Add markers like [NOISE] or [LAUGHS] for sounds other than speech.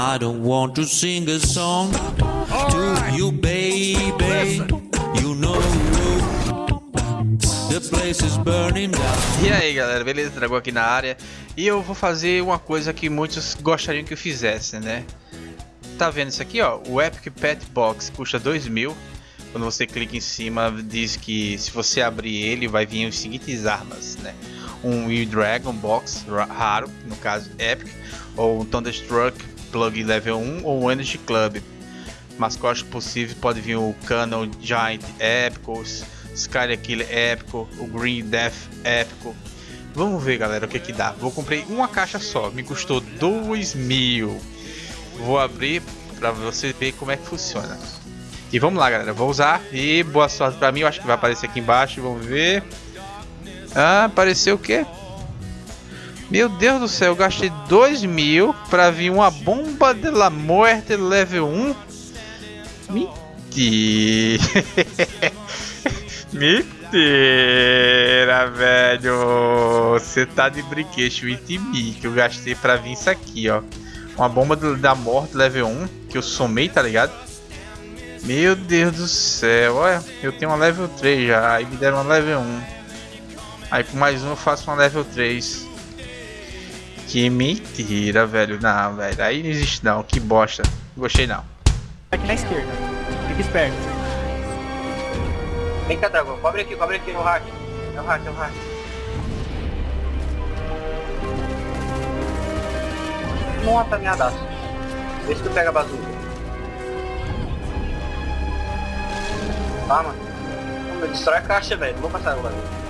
I don't want to sing a song to you, baby. You know the place is burning down. E aí galera, beleza? Dragão aqui na área E eu vou fazer uma coisa que muitos gostariam que eu fizesse, né? Tá vendo isso aqui, ó? O Epic Pet Box custa 2 mil Quando você clica em cima, diz que se você abrir ele, vai vir os seguintes armas, né? Um Will Dragon Box raro, no caso Epic Ou um Thunderstruck Plug Level 1 ou um Energy Club Mascote possível pode vir o Canon Giant Épicos Sky Killer épico, o Green Death épico. Vamos ver, galera, o que que dá. Vou comprei uma caixa só, me custou 2 mil. Vou abrir para você ver como é que funciona. E vamos lá, galera, vou usar. E boa sorte para mim, eu acho que vai aparecer aqui embaixo, vamos ver. Ah, apareceu o quê? Meu Deus do céu, eu gastei 2 mil para vir uma bomba de la muerte level 1. Mentira. [LAUGHS] Mentira, velho. Você tá de brinquedo, 20 mil que eu gastei pra vir isso aqui, ó. Uma bomba da morte level 1 que eu somei, tá ligado? Meu Deus do céu, olha, eu tenho uma level 3 já, aí me deram uma level 1. Aí com mais um eu faço uma level 3. Que mentira, velho. Não, velho, aí não existe não, que bosta. Gostei não. Aqui na esquerda, fica esperto. Vem cá, Dragão. Cobre aqui, cobre aqui no hack. É o hack, é o hack. Uma apanhadaço. Vê se tu pega a bazuca. Tá, mano. Destrói a caixa, velho. Não vou passar o bagulho.